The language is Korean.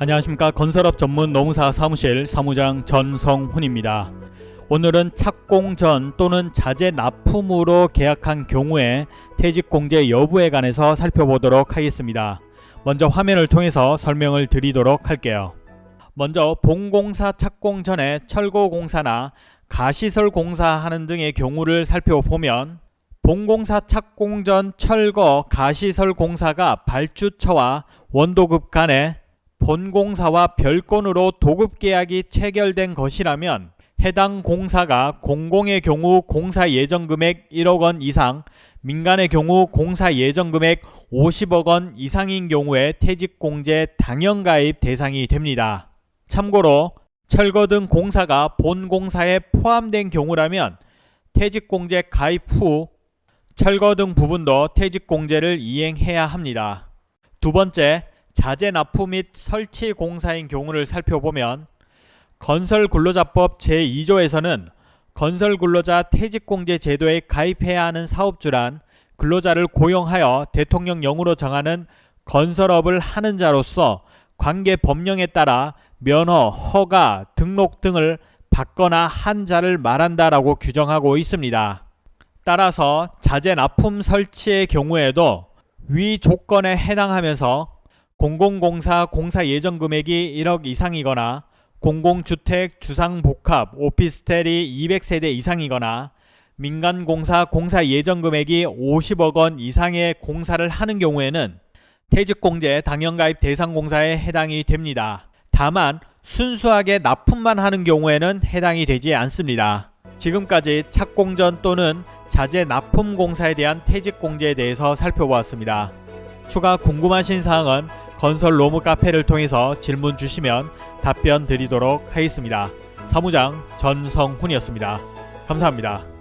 안녕하십니까 건설업 전문 노무사 사무실 사무장 전성훈입니다. 오늘은 착공 전 또는 자재 납품으로 계약한 경우에 퇴직공제 여부에 관해서 살펴보도록 하겠습니다. 먼저 화면을 통해서 설명을 드리도록 할게요. 먼저 본공사 착공 전에 철거공사나 가시설 공사 하는 등의 경우를 살펴보면 본공사 착공 전 철거 가시설 공사가 발주처와 원도급 간에 본공사와 별건으로 도급계약이 체결된 것이라면 해당 공사가 공공의 경우 공사 예정금액 1억 원 이상 민간의 경우 공사 예정금액 50억 원 이상인 경우에 퇴직공제 당연가입 대상이 됩니다. 참고로 철거 등 공사가 본공사에 포함된 경우라면 퇴직공제 가입 후 철거 등 부분도 퇴직공제를 이행해야 합니다. 두 번째, 자재 납품 및 설치 공사인 경우를 살펴보면 건설근로자법 제2조에서는 건설근로자 퇴직공제 제도에 가입해야 하는 사업주란 근로자를 고용하여 대통령령으로 정하는 건설업을 하는 자로서 관계 법령에 따라 면허, 허가, 등록 등을 받거나 한 자를 말한다라고 규정하고 있습니다. 따라서 자재 납품 설치의 경우에도 위 조건에 해당하면서 공공공사 공사 예정 금액이 1억 이상이거나 공공주택 주상복합 오피스텔이 200세대 이상이거나 민간공사 공사 예정 금액이 50억 원 이상의 공사를 하는 경우에는 퇴직공제 당연가입 대상 공사에 해당이 됩니다. 다만 순수하게 납품만 하는 경우에는 해당이 되지 않습니다. 지금까지 착공전 또는 자재 납품 공사에 대한 퇴직공제에 대해서 살펴보았습니다. 추가 궁금하신 사항은 건설 로무 카페를 통해서 질문 주시면 답변 드리도록 하겠습니다. 사무장 전성훈이었습니다. 감사합니다.